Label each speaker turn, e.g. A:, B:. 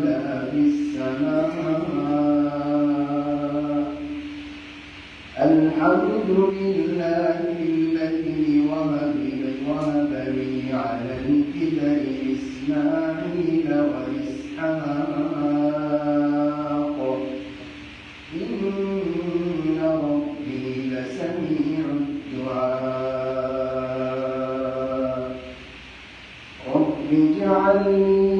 A: ولا في السماء الحمد لله الذي وهب لي على الكبر إسماعيل وإسحاق إن ربي لسميع الدعاء رب اجعلني